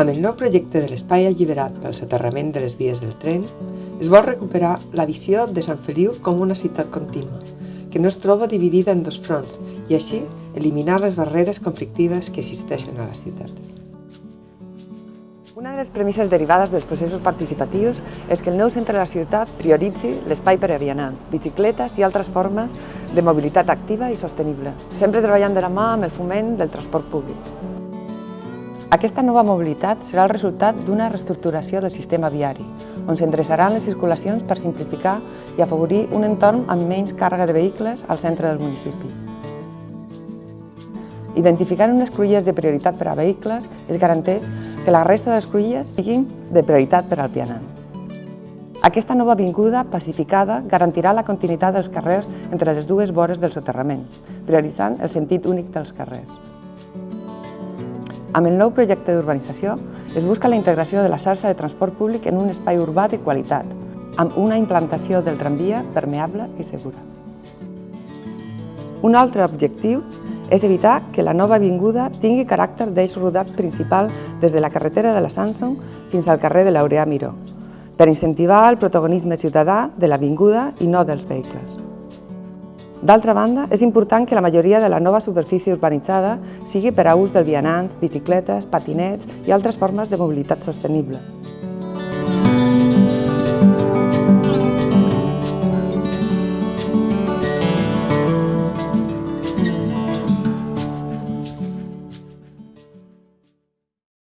Amb el nou projecte de l'espai alliberat pel soterrament de les vies del tren, es vol recuperar la visió de Sant Feliu com una ciutat contínua, que no es troba dividida en dos fronts i així eliminar les barreres conflictives que existeixen a la ciutat. Una de les premisses derivades dels processos participatius és que el nou centre de la ciutat prioritzi l'espai per a vianants, bicicletes i altres formes de mobilitat activa i sostenible, sempre treballant de la mà amb el foment del transport públic. Aquesta nova mobilitat serà el resultat d'una reestructuració del sistema viari, on s'endreçaran les circulacions per simplificar i afavorir un entorn amb menys càrrega de vehicles al centre del municipi. Identificant unes cruïlles de prioritat per a vehicles, es garanteix que la resta de les cruïlles siguin de prioritat per al pianant. Aquesta nova avinguda pacificada garantirà la continuïtat dels carrers entre les dues vores del soterrament, prioritzant el sentit únic dels carrers. Amb el nou projecte d'urbanització es busca la integració de la xarxa de transport públic en un espai urbà de qualitat, amb una implantació del tramvia permeable i segura. Un altre objectiu és evitar que la nova avinguda tingui caràcter d'eix rodat principal des de la carretera de la Samsung fins al carrer de l'Aureà Miró, per incentivar el protagonisme ciutadà de l'avinguda i no dels vehicles. D'altra banda, és important que la majoria de la nova superfície urbanitzada sigui per a ús del vianants, bicicletes, patinets i altres formes de mobilitat sostenible.